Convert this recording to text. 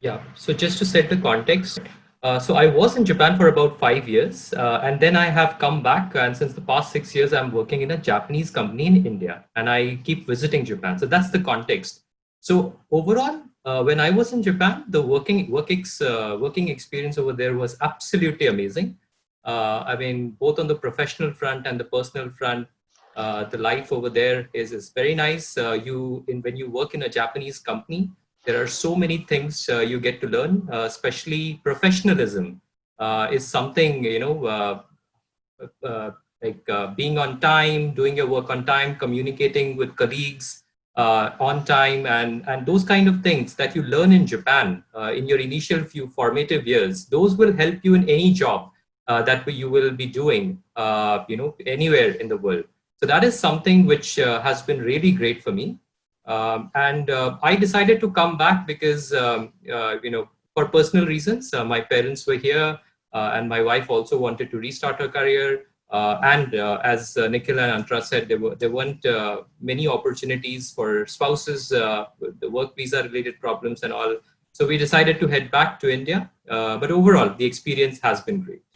Yeah, so just to set the context, uh, so I was in Japan for about five years, uh, and then I have come back. And since the past six years, I'm working in a Japanese company in India, and I keep visiting Japan. So that's the context. So overall, uh, when I was in Japan, the working work ex, uh, working experience over there was absolutely amazing. Uh, I mean, both on the professional front and the personal front, uh, the life over there is is very nice. you in when you work in a Japanese company, there are so many things uh, you get to learn, uh, especially professionalism uh, is something, you know, uh, uh, like uh, being on time, doing your work on time, communicating with colleagues on time, and, and those kind of things that you learn in Japan in your initial few formative years, those will help you in any job that you will be doing, you know, anywhere in the world. So that is something which has been really great for me. Um, and uh, I decided to come back because, um, uh, you know, for personal reasons, uh, my parents were here uh, and my wife also wanted to restart her career. Uh, and uh, as Nikhil and Antra said, there, were, there weren't many opportunities for spouses, the work visa related problems and all. So we decided to head back to India. but overall, the experience has been great.